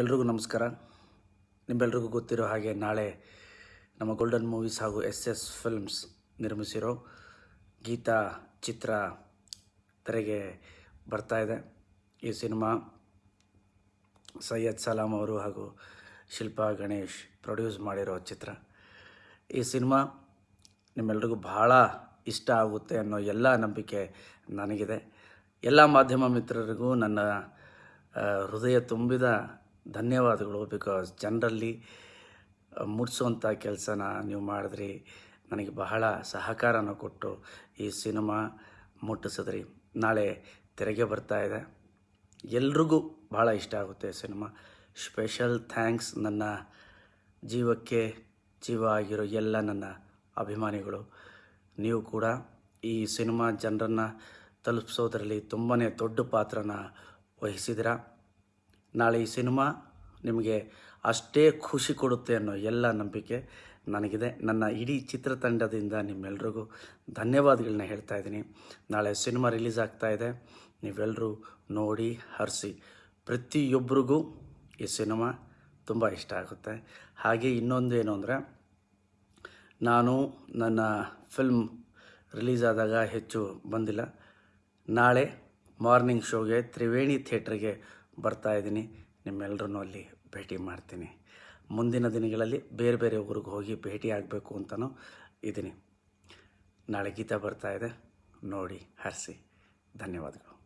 ಎಲ್ರಿಗೂ ನಮಸ್ಕಾರ. ನಿಮ್ಮೆಲ್ರಿಗೂ ಗೊತ್ತಿರೋ ಹಾಗೆ ನಾಳೆ ನಮ್ಮ ಗೋಲ್ಡನ್ ಮೂವೀಸ್ ಹಾಗೂ ಎಸ್ ಎಸ್ ಫಿಲ್ಮ್ಸ್ ನಿರ್ಮಿಸಿರೋ ಗೀತಾ ಚಿತ್ರ ತೆರೆಗೆ ಬರ್ತಾ ಇದೆ. ಈ ಸಿನಿಮಾ ಸೈಯದ್ ಸಲಾಂ ಅವರು ಹಾಗೂ ಶಿಲ್ಪಾ ಗಣೇಶ್ ಪ್ರೊಡ್ಯೂಸ್ ಮಾಡಿರೋ ಚಿತ್ರ. ಈ ಸಿನಿಮಾ ನಿಮ್ಮೆಲ್ರಿಗೂ ಬಹಳ ಇಷ್ಟ ಆಗುತ್ತೆ ಅನ್ನೋ ಎಲ್ಲ ನಂಬಿಕೆ ನನಗಿದೆ. ಎಲ್ಲ ಮಾಧ್ಯಮ ಮಿತ್ರರಿಗೂ ನನ್ನ ಹೃದಯ ತುಂಬಿದ ಧನ್ಯವಾದಗಳು. ಬಿಕಾಸ್ ಜನರಲ್ಲಿ ಮೂಡಿಸುವಂಥ ಕೆಲಸನ ನೀವು ಮಾಡಿದ್ರಿ. ನನಗೆ ಬಹಳ ಸಹಕಾರನ ಕೊಟ್ಟು ಈ ಸಿನಿಮಾ ಮುಟ್ಟಿಸಿದ್ರಿ. ನಾಳೆ ತೆರೆಗೆ ಬರ್ತಾ ಇದೆ. ಎಲ್ರಿಗೂ ಭಾಳ ಇಷ್ಟ ಆಗುತ್ತೆ ಸಿನಿಮಾ. ಸ್ಪೆಷಲ್ ಥ್ಯಾಂಕ್ಸ್ ನನ್ನ ಜೀವಕ್ಕೆ, ಜೀವ ಆಗಿರೋ ಎಲ್ಲ ನನ್ನ ಅಭಿಮಾನಿಗಳು. ನೀವು ಕೂಡ ಈ ಸಿನಿಮಾ ಜನರನ್ನು ತಲುಪಿಸೋದ್ರಲ್ಲಿ ತುಂಬಾ ದೊಡ್ಡ ಪಾತ್ರನ ವಹಿಸಿದಿರ ನಾಳೆ ಈ ಸಿನಿಮಾ ನಿಮಗೆ ಅಷ್ಟೇ ಖುಷಿ ಕೊಡುತ್ತೆ ಅನ್ನೋ ಎಲ್ಲ ನಂಬಿಕೆ ನನಗಿದೆ. ನನ್ನ ಇಡೀ ಚಿತ್ರತಂಡದಿಂದ ನಿಮ್ಮೆಲ್ರಿಗೂ ಧನ್ಯವಾದಗಳನ್ನ ಹೇಳ್ತಾ ಇದ್ದೀನಿ. ನಾಳೆ ಸಿನಿಮಾ ರಿಲೀಸ್ ಆಗ್ತಾ ಇದೆ. ನೀವೆಲ್ಲರೂ ನೋಡಿ, ಹರಿಸಿ. ಪ್ರತಿಯೊಬ್ಬರಿಗೂ ಈ ಸಿನಿಮಾ ತುಂಬ ಇಷ್ಟ ಆಗುತ್ತೆ. ಹಾಗೆ ಇನ್ನೊಂದು ಏನು ಅಂದರೆ, ನಾನು ನನ್ನ ಫಿಲ್ಮ್ ರಿಲೀಸ್ ಆದಾಗ ಹೆಚ್ಚು ಬಂದಿಲ್ಲ. ನಾಳೆ ಮಾರ್ನಿಂಗ್ ಶೋಗೆ ತ್ರಿವೇಣಿ ಥಿಯೇಟ್ರಿಗೆ ಬರ್ತಾ ಇದ್ದೀನಿ. ನಿಮ್ಮೆಲ್ಲರನ್ನೂ ಅಲ್ಲಿ ಭೇಟಿ ಮಾಡ್ತೀನಿ. ಮುಂದಿನ ದಿನಗಳಲ್ಲಿ ಬೇರೆ ಬೇರೆ ಊರಿಗೆ ಹೋಗಿ ಭೇಟಿ ಆಗಬೇಕು ಅಂತಲೂ ಇದ್ದೀನಿ. ನಾಳೆ ಗೀತಾ ಇದೆ. ನೋಡಿ, ಹರಿಸಿ. ಧನ್ಯವಾದಗಳು.